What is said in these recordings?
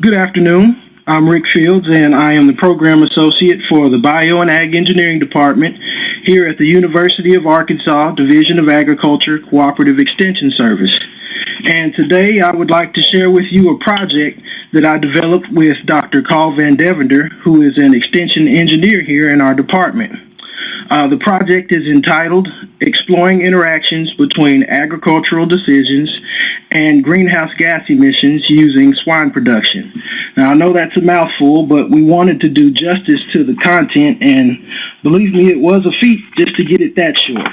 Good afternoon. I'm Rick Fields, and I am the Program Associate for the Bio and Ag Engineering Department here at the University of Arkansas Division of Agriculture Cooperative Extension Service. And today I would like to share with you a project that I developed with Dr. Karl VanDevender, who is an extension engineer here in our department. Uh, the project is entitled Exploring Interactions Between Agricultural Decisions and Greenhouse Gas Emissions Using Swine Production. Now I know that's a mouthful, but we wanted to do justice to the content and believe me, it was a feat just to get it that short.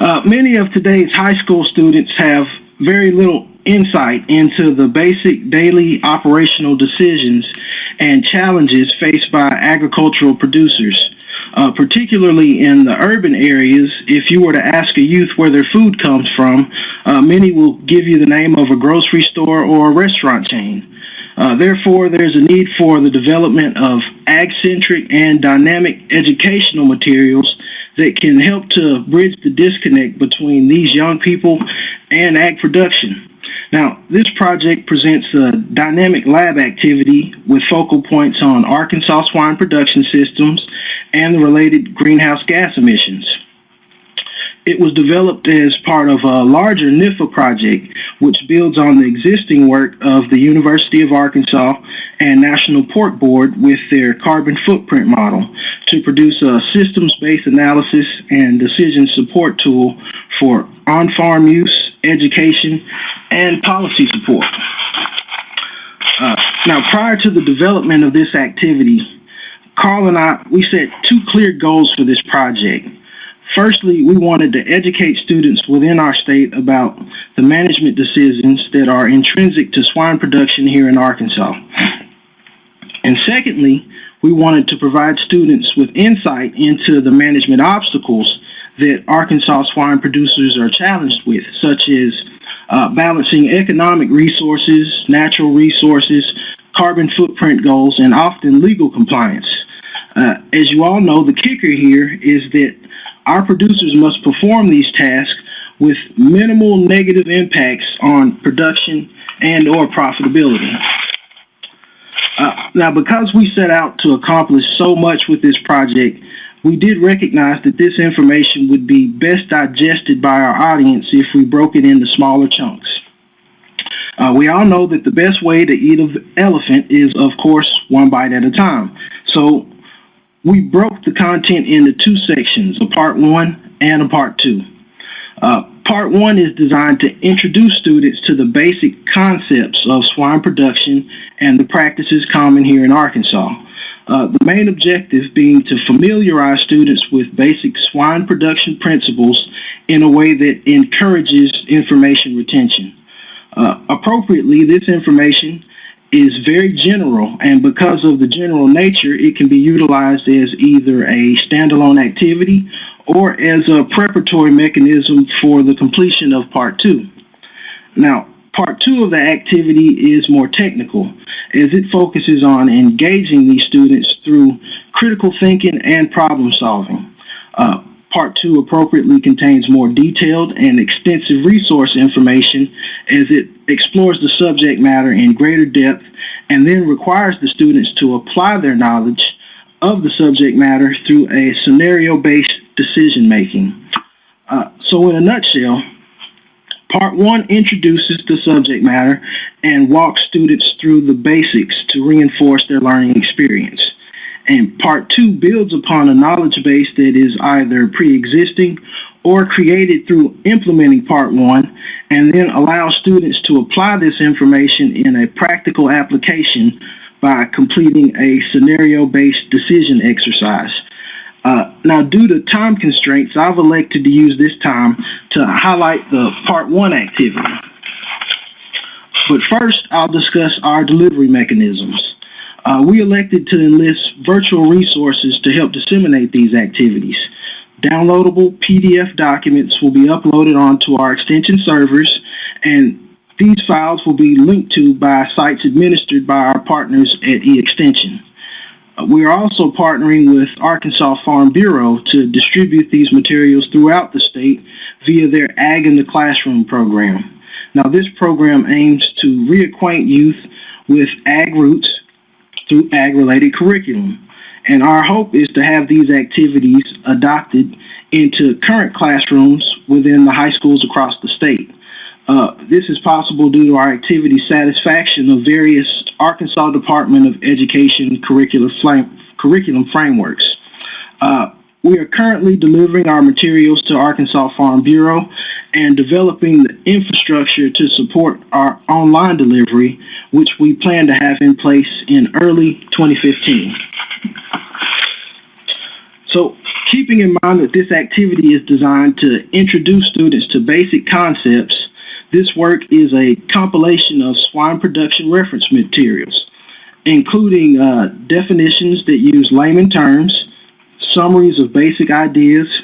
Uh, many of today's high school students have very little insight into the basic daily operational decisions and challenges faced by agricultural producers. Uh, particularly in the urban areas, if you were to ask a youth where their food comes from, uh, many will give you the name of a grocery store or a restaurant chain. Uh, therefore, there's a need for the development of ag-centric and dynamic educational materials that can help to bridge the disconnect between these young people and ag production. Now, this project presents a dynamic lab activity with focal points on Arkansas swine production systems and the related greenhouse gas emissions. It was developed as part of a larger NIFA project, which builds on the existing work of the University of Arkansas and National Pork Board with their carbon footprint model to produce a systems-based analysis and decision support tool for on-farm use, education, and policy support. Uh, now, prior to the development of this activity, Karl and I, we set two clear goals for this project. Firstly, we wanted to educate students within our state about the management decisions that are intrinsic to swine production here in Arkansas. And secondly, we wanted to provide students with insight into the management obstacles that Arkansas swine producers are challenged with, such as uh, balancing economic resources, natural resources, carbon footprint goals, and often legal compliance. Uh, as you all know, the kicker here is that our producers must perform these tasks with minimal negative impacts on production and or profitability. Uh, now, because we set out to accomplish so much with this project, we did recognize that this information would be best digested by our audience if we broke it into smaller chunks. Uh, we all know that the best way to eat an elephant is, of course, one bite at a time. So we broke the content into two sections, a part one and a part two. Uh, part one is designed to introduce students to the basic concepts of swine production and the practices common here in Arkansas. Uh, the main objective being to familiarize students with basic swine production principles in a way that encourages information retention. Uh, appropriately, this information is very general and because of the general nature it can be utilized as either a standalone activity or as a preparatory mechanism for the completion of part two. Now part two of the activity is more technical as it focuses on engaging these students through critical thinking and problem solving. Uh, Part 2 appropriately contains more detailed and extensive resource information as it explores the subject matter in greater depth and then requires the students to apply their knowledge of the subject matter through a scenario-based decision making. Uh, so in a nutshell, Part 1 introduces the subject matter and walks students through the basics to reinforce their learning experience. And part two builds upon a knowledge base that is either pre-existing or created through implementing part one and then allows students to apply this information in a practical application by completing a scenario-based decision exercise. Now, due to time constraints, I've elected to use this time to highlight the part one activity. But first, I'll discuss our delivery mechanisms. Uh, we elected to enlist virtual resources to help disseminate these activities. Downloadable PDF documents will be uploaded onto our extension servers and these files will be linked to by sites administered by our partners at eXtension. We are also partnering with Arkansas Farm Bureau to distribute these materials throughout the state via their Ag in the Classroom program. Now this program aims to reacquaint youth with ag roots through ag-related curriculum. And our hope is to have these activities adopted into current classrooms within the high schools across the state. Uh, this is possible due to our activity satisfaction of various Arkansas Department of Education curriculum, curriculum frameworks. Uh, we are currently delivering our materials to Arkansas Farm Bureau and developing the infrastructure to support our online delivery, which we plan to have in place in early 2015. So keeping in mind that this activity is designed to introduce students to basic concepts, this work is a compilation of swine production reference materials, including uh, definitions that use layman terms, summaries of basic ideas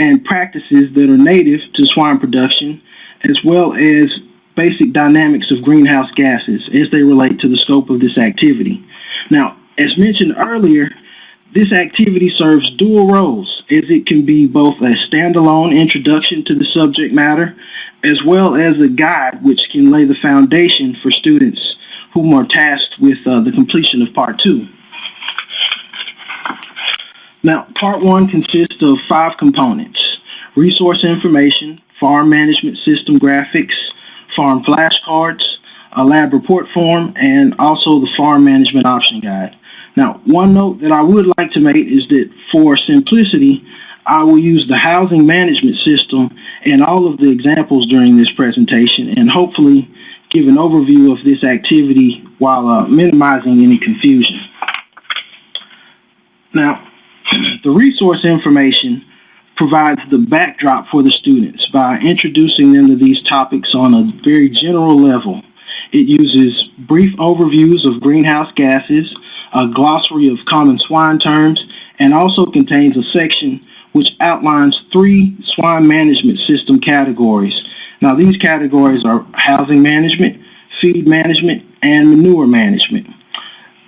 and practices that are native to swine production, as well as basic dynamics of greenhouse gases as they relate to the scope of this activity. Now, as mentioned earlier, this activity serves dual roles as it can be both a standalone introduction to the subject matter as well as a guide which can lay the foundation for students whom are tasked with uh, the completion of part two. Now, part one consists of five components. Resource information, farm management system graphics, farm flashcards, a lab report form, and also the farm management option guide. Now, one note that I would like to make is that for simplicity, I will use the housing management system and all of the examples during this presentation and hopefully give an overview of this activity while uh, minimizing any confusion. Now, the resource information provides the backdrop for the students by introducing them to these topics on a very general level. It uses brief overviews of greenhouse gases, a glossary of common swine terms, and also contains a section which outlines three swine management system categories. Now these categories are housing management, feed management, and manure management.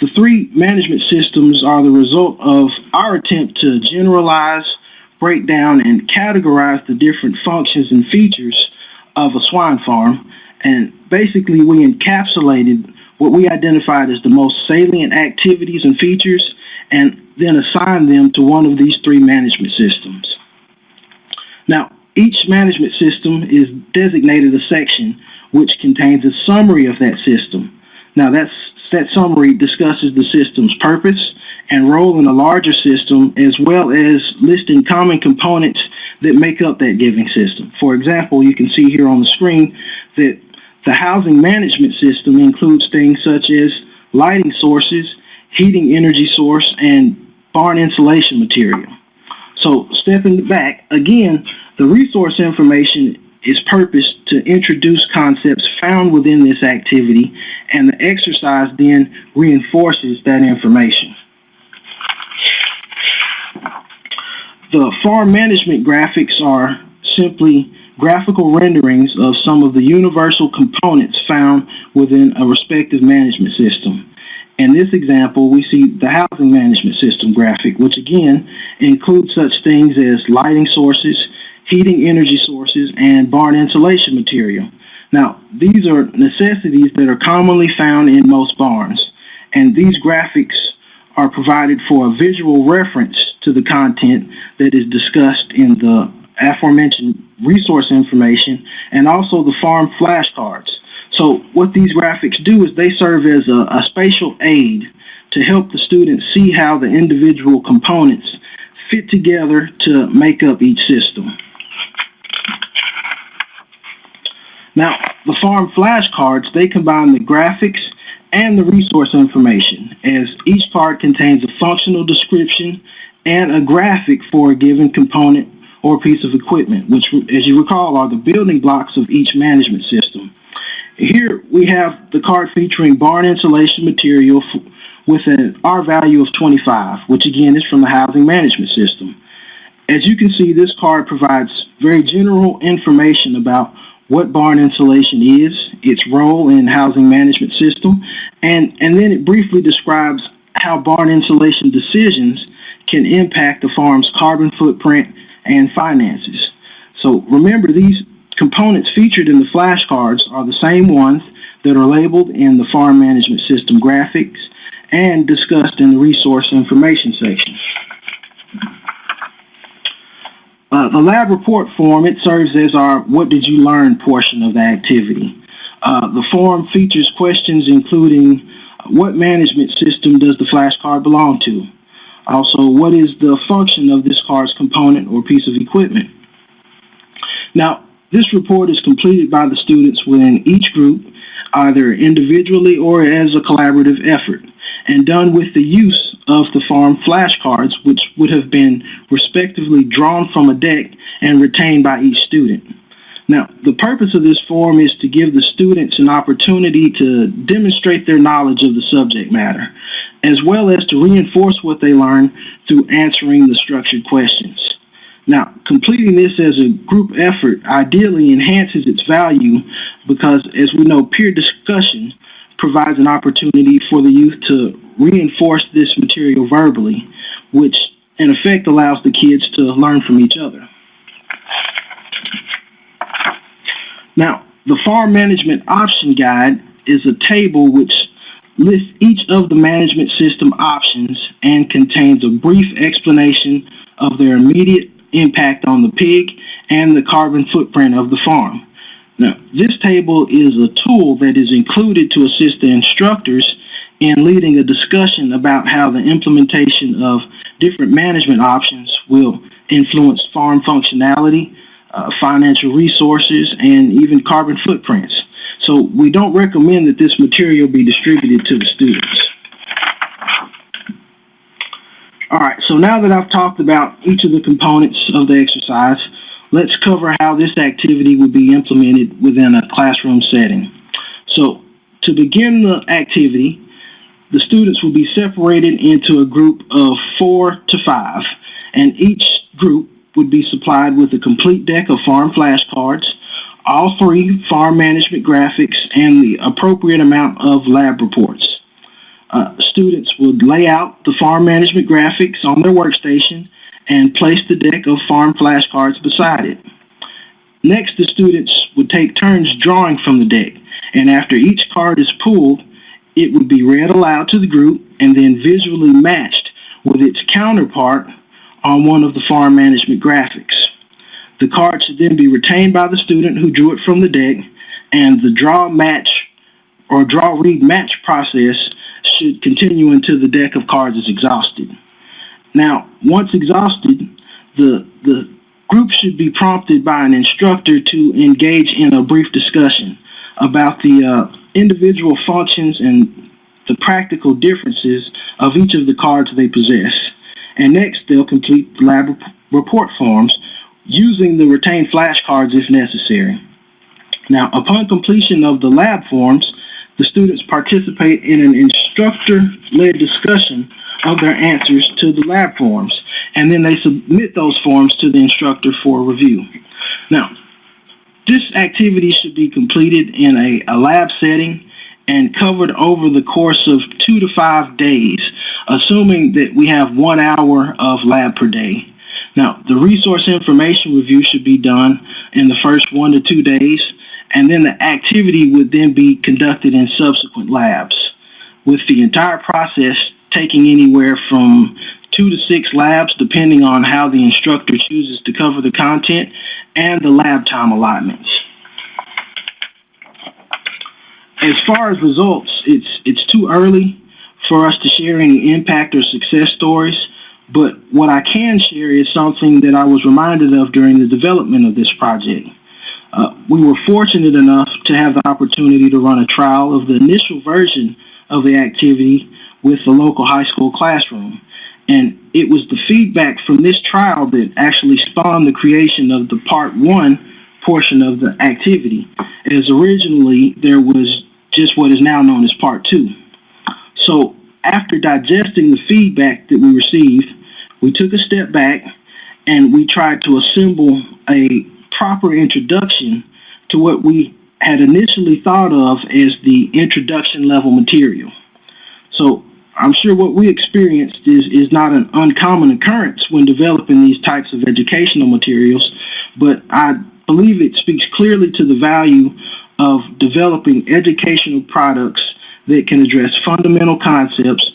The three management systems are the result of our attempt to generalize, break down, and categorize the different functions and features of a swine farm. And basically we encapsulated what we identified as the most salient activities and features and then assigned them to one of these three management systems. Now, each management system is designated a section which contains a summary of that system. Now, that summary discusses the system's purpose and role in a larger system as well as listing common components that make up that giving system. For example, you can see here on the screen that the housing management system includes things such as lighting sources, heating energy source, and barn insulation material. So stepping back, again, the resource information is purposed to introduce concepts found within this activity and the exercise then reinforces that information. The farm management graphics are simply graphical renderings of some of the universal components found within a respective management system. In this example, we see the housing management system graphic, which again includes such things as lighting sources, heating energy sources, and barn insulation material. Now, these are necessities that are commonly found in most barns, and these graphics are provided for a visual reference to the content that is discussed in the aforementioned resource information and also the farm flashcards. So what these graphics do is they serve as a, a spatial aid to help the students see how the individual components fit together to make up each system. Now, the farm flashcards, they combine the graphics and the resource information as each card contains a functional description and a graphic for a given component or piece of equipment, which, as you recall, are the building blocks of each management system. Here we have the card featuring barn insulation material with an R value of 25, which again is from the housing management system. As you can see, this card provides very general information about what barn insulation is, its role in housing management system, and, and then it briefly describes how barn insulation decisions can impact the farm's carbon footprint and finances. So remember these components featured in the flashcards are the same ones that are labeled in the farm management system graphics and discussed in the resource information section. Uh, the lab report form, it serves as our what did you learn portion of the activity. Uh, the form features questions including what management system does the flashcard belong to? Also, what is the function of this card's component or piece of equipment? Now, this report is completed by the students within each group, either individually or as a collaborative effort, and done with the use of the farm flashcards, which would have been respectively drawn from a deck and retained by each student. Now, the purpose of this forum is to give the students an opportunity to demonstrate their knowledge of the subject matter, as well as to reinforce what they learn through answering the structured questions. Now, completing this as a group effort ideally enhances its value because, as we know, peer discussion provides an opportunity for the youth to reinforce this material verbally, which in effect allows the kids to learn from each other. Now, the Farm Management Option Guide is a table which lists each of the management system options and contains a brief explanation of their immediate impact on the pig and the carbon footprint of the farm. Now, this table is a tool that is included to assist the instructors in leading a discussion about how the implementation of different management options will influence farm functionality, uh, financial resources, and even carbon footprints. So we don't recommend that this material be distributed to the students. All right, so now that I've talked about each of the components of the exercise, let's cover how this activity would be implemented within a classroom setting. So to begin the activity, the students will be separated into a group of four to five, and each group would be supplied with a complete deck of farm flashcards, all three farm management graphics, and the appropriate amount of lab reports. Uh, students would lay out the farm management graphics on their workstation and place the deck of farm flashcards beside it. Next, the students would take turns drawing from the deck, and after each card is pulled, it would be read aloud to the group and then visually matched with its counterpart on one of the farm management graphics. The card should then be retained by the student who drew it from the deck and the draw match or draw read match process should continue until the deck of cards is exhausted. Now, once exhausted, the, the group should be prompted by an instructor to engage in a brief discussion about the uh, individual functions and the practical differences of each of the cards they possess and next they'll complete lab report forms using the retained flashcards if necessary. Now, upon completion of the lab forms, the students participate in an instructor-led discussion of their answers to the lab forms, and then they submit those forms to the instructor for review. Now, this activity should be completed in a, a lab setting and covered over the course of two to five days, assuming that we have one hour of lab per day. Now, the resource information review should be done in the first one to two days, and then the activity would then be conducted in subsequent labs, with the entire process taking anywhere from two to six labs, depending on how the instructor chooses to cover the content and the lab time allotments as far as results, it's it's too early for us to share any impact or success stories. But what I can share is something that I was reminded of during the development of this project. Uh, we were fortunate enough to have the opportunity to run a trial of the initial version of the activity with the local high school classroom. And it was the feedback from this trial that actually spawned the creation of the part one portion of the activity, as originally there was just what is now known as part two. So after digesting the feedback that we received, we took a step back and we tried to assemble a proper introduction to what we had initially thought of as the introduction level material. So I'm sure what we experienced is, is not an uncommon occurrence when developing these types of educational materials, but I believe it speaks clearly to the value of developing educational products that can address fundamental concepts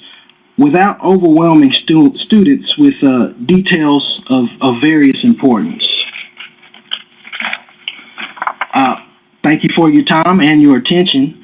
without overwhelming stu- students with uh, details of, of various importance. Uh, thank you for your time and your attention.